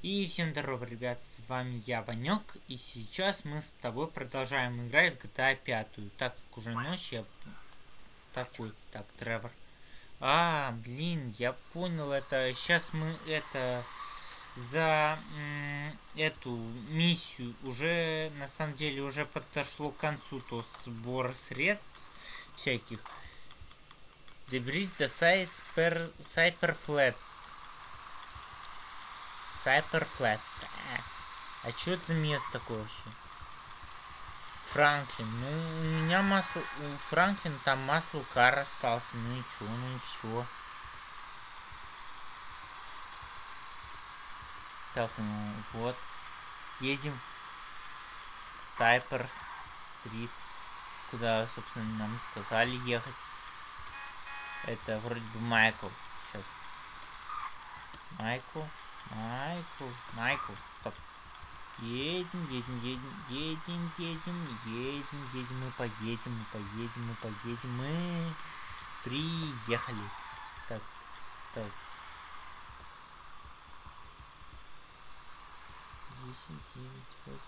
И всем здорово, ребят, с вами я, Ванек, и сейчас мы с тобой продолжаем играть в GTA 5. Так как уже ночь, я... Такой, так, Тревор. А, блин, я понял, это... Сейчас мы это... За эту миссию уже, на самом деле, уже подошло к концу то сбор средств всяких. Доберись до Cyper, Cyperflats. А, а что это место такое вообще? Франклин. Ну, у меня масл... У Франклин там масл кар остался. Ну и чё, ну и чё. Так, ну вот. Едем в Тайпер Стрит. Куда, собственно, нам сказали ехать. Это вроде бы Майкл. Сейчас. Майкл. Майкл. Майкл. Стоп. Едем, едем, едем, едем, едем, едем, едем, мы поедем, мы поедем, мы поедем, мы приехали. Так, так. 10, 9, 8.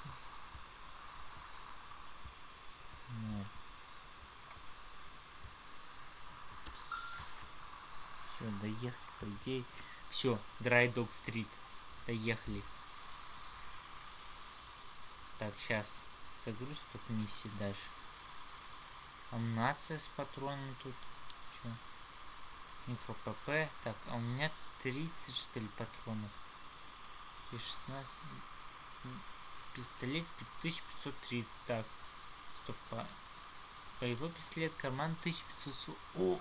Нет. Все, доехали, по идее. Все, Драйдог Стрит. Доехали. Так, сейчас загруз тут миссии дальше. Амнация с патронами тут. Че? Микро ПП. Так, а у меня 30 что ли патронов. И 16. Пистолет 5530. Так. Стоп. А... Боевой пистолет, карман 1500. О!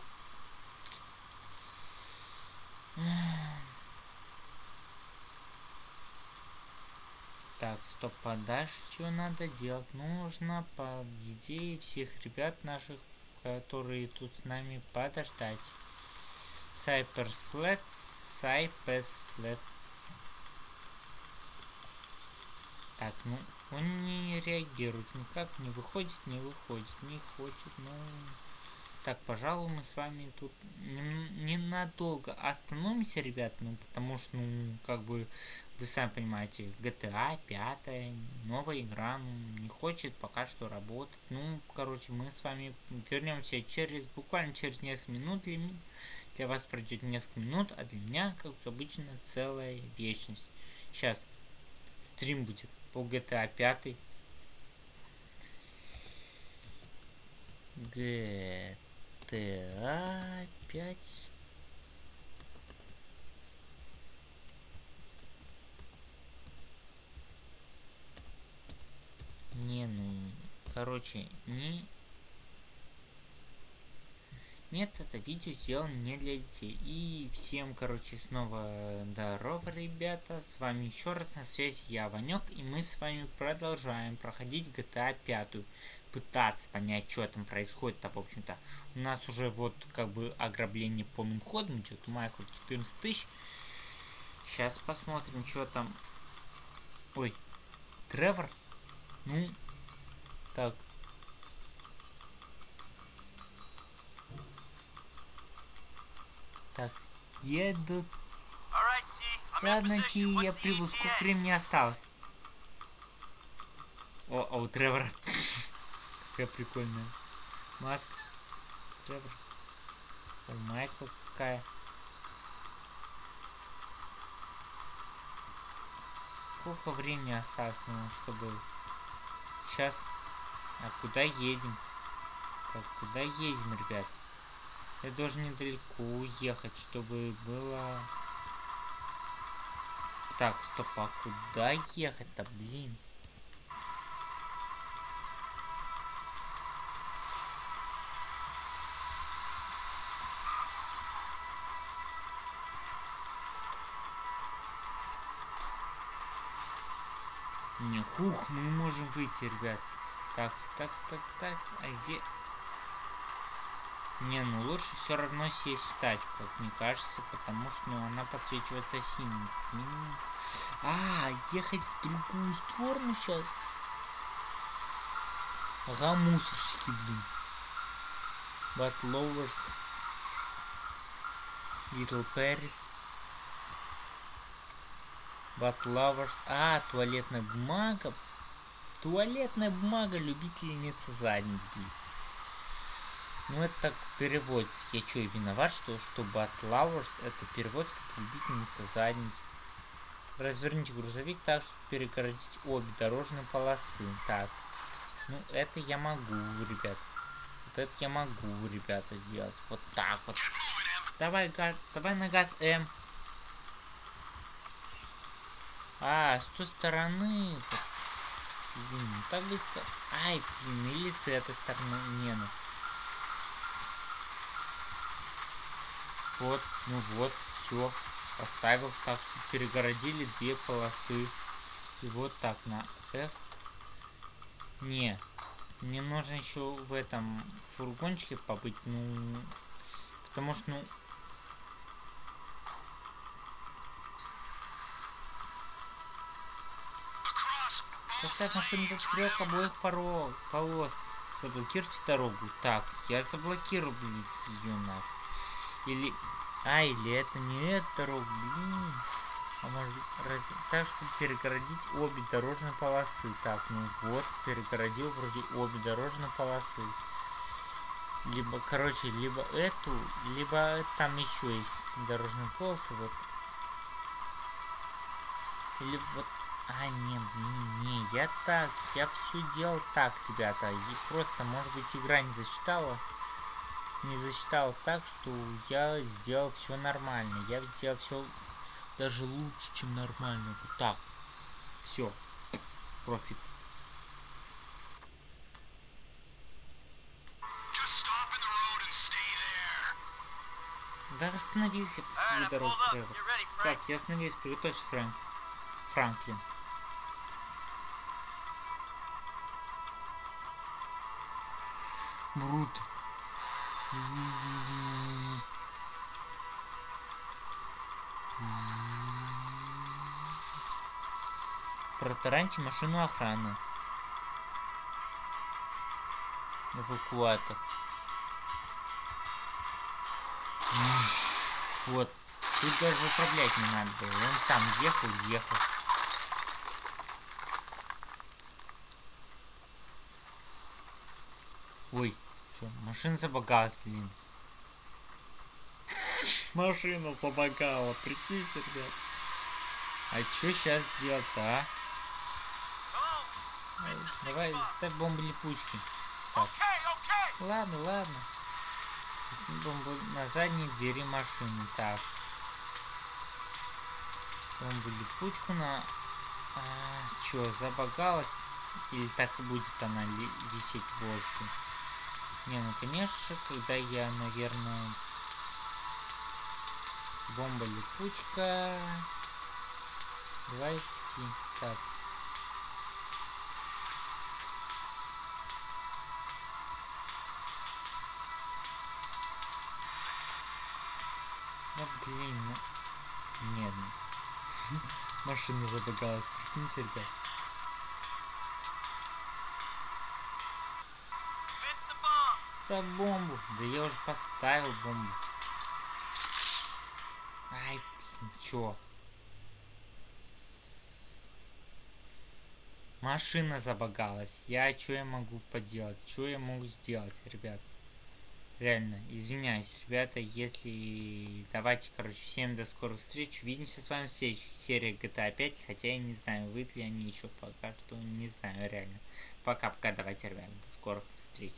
Так, стоп, а что надо делать? Нужно, по идее, всех ребят наших, которые тут с нами, подождать. Cypersleds, Cypersleds. Так, ну, он не реагирует никак, не выходит, не выходит, не хочет, ну... Так, пожалуй, мы с вами тут ненадолго остановимся, ребят, ну, потому что, ну, как бы, вы сами понимаете, GTA 5, новая игра, ну, не хочет пока что работать. Ну, короче, мы с вами вернемся через, буквально через несколько минут. Для, для вас пройдет несколько минут, а для меня, как обычно, целая вечность. Сейчас стрим будет по GTA 5. GTA GTA 5. Не, ну, короче, не... Нет, это видео сделано не для детей. И всем, короче, снова здорово, ребята. С вами еще раз на связи я, Ванек, и мы с вами продолжаем проходить GTA 5 пытаться понять, что там происходит-то, в общем-то. У нас уже вот как бы ограбление полным ходом идет. У Майкла 14 тысяч. Сейчас посмотрим, что там. Ой, Тревор? Ну, так. Так, едут. Ладно, Ти, я прибыл. Сколько времени осталось? О, а у Тревора какая прикольная. Маска. Тревор. Майкл какая. Сколько времени осталось, ну, чтобы... Сейчас... А куда едем? Так, куда едем, ребят? Я должен недалеко уехать, чтобы было... Так, стоп, а куда ехать-то, блин? Не, хух, мы можем выйти, ребят. Так, так, так, так, а где... Не, ну лучше все равно сесть в тачку, как мне кажется, потому что ну, она подсвечивается синим. А, ехать в другую сторону сейчас. Ага, мусорщики, блин. But Lovers. Little Paris. Батлаварс. А, туалетная бумага. Туалетная бумага любительница задниц, блин. Ну, это так переводится. Я что, виноват, что, что Батлаварс это переводится как любительница задниц. Разверните грузовик так, чтобы перегородить обе дорожные полосы. Так. Ну, это я могу, ребят. Вот это я могу, ребята, сделать. Вот так вот. Давай, газ, давай на газ М. А, с той стороны. Вот. Блин, ну так близко. Ай, блин, или с этой стороны. Не, ну. Вот, ну вот, все. Поставил так, что перегородили две полосы. И вот так на F. Не, мне нужно еще в этом фургончике побыть, ну, потому что, ну, Поставь машину поперек обоих порог, полос. Заблокируйте дорогу. Так, я заблокирую, блин, ее нафиг. Или... А, или это не эта дорога, блин. А может раз... так, чтобы перегородить обе дорожные полосы. Так, ну вот, перегородил вроде обе дорожные полосы. Либо, короче, либо эту, либо там еще есть дорожные полосы, вот. Или вот а, не, не, не, я так, я все делал так, ребята. И просто, может быть, игра не засчитала. Не засчитала так, что я сделал все нормально. Я сделал все даже лучше, чем нормально. Вот так. Все. Профит. Да остановился посреди дороги, Тревор. Так, я остановился, приготовься, Фрэнк. Франклин. Брут. Протараньте машину охраны. Эвакуатор. Вот. Тут даже управлять не надо было. Он сам ехал, ехал. Ой, что, машина забагалась, блин. Машина забагала, прикиньте, ребят. А что сейчас делать-то, а? Давай, ставь бомбы липучки. Так. Ладно, ладно. Бомбу на задней двери машины. Так. Бомбу липучку на... А, чё, забагалась? Или так и будет она висеть в воздухе? Не, ну конечно, когда я, наверное, бомба липучка. Два из пяти. Так. Ну блин, ну. Нет. Машина забагалась, прикиньте, ребят. Ставь бомбу. Да я уже поставил бомбу. Ай, ничего. Машина забагалась. Я что я могу поделать? Что я могу сделать, ребят? Реально, извиняюсь, ребята, если... Давайте, короче, всем до скорых встреч. Увидимся с вами в следующей серии GTA 5. Хотя я не знаю, выйдут ли они еще пока что. Не знаю, реально. Пока-пока, давайте, ребята, до скорых встреч.